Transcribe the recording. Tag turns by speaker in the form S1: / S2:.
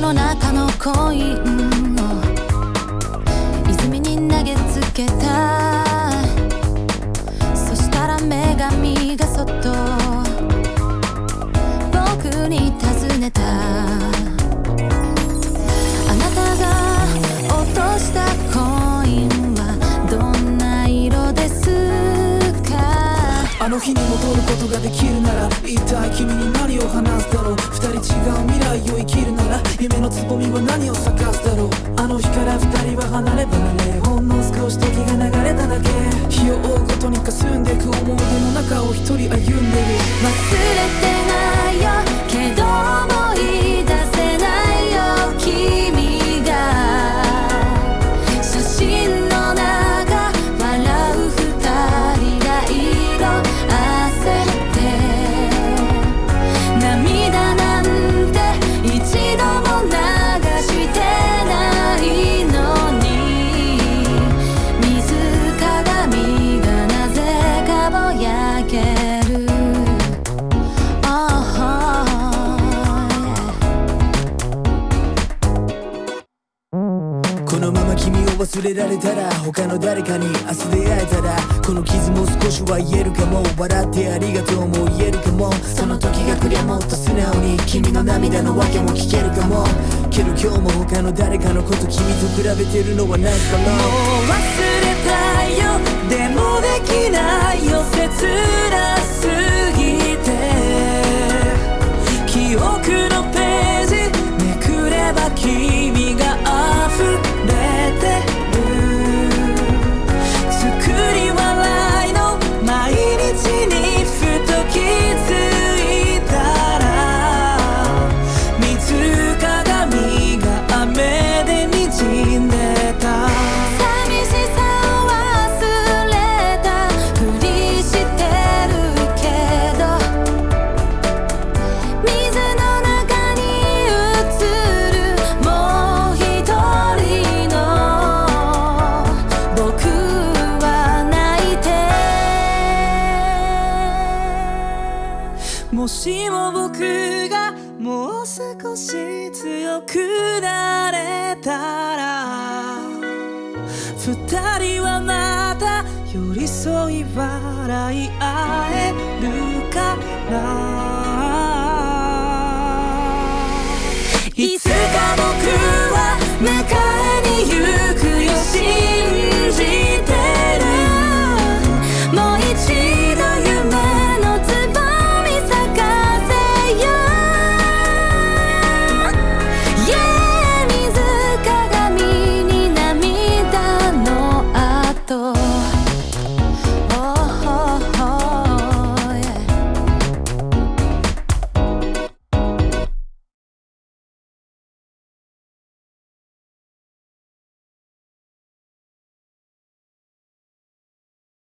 S1: の中のコインを泉に投げつけた。そしたら女神がそっと。僕に尋ねた。あなたが落としたコインはどんな色ですか？
S2: あの日に戻ることができるなら一体君に何を話すだろう。二人違う未来を生きるし時が流れただけ。日を追うごとに霞んでく思い出の中を一人歩んでる。
S1: 忘れての
S2: まま君を忘れられたら他の誰かに明日出会えたらこの傷も少しは言えるかも笑ってありがとうも言えるかもその時が来りゃもっと素直に君の涙の訳も聞けるかもけど今日も他の誰かのこと君と比べてるのはないか
S3: もも
S1: しも僕
S3: がもう少し強くなれたら二人はまた寄り添い笑い合えるから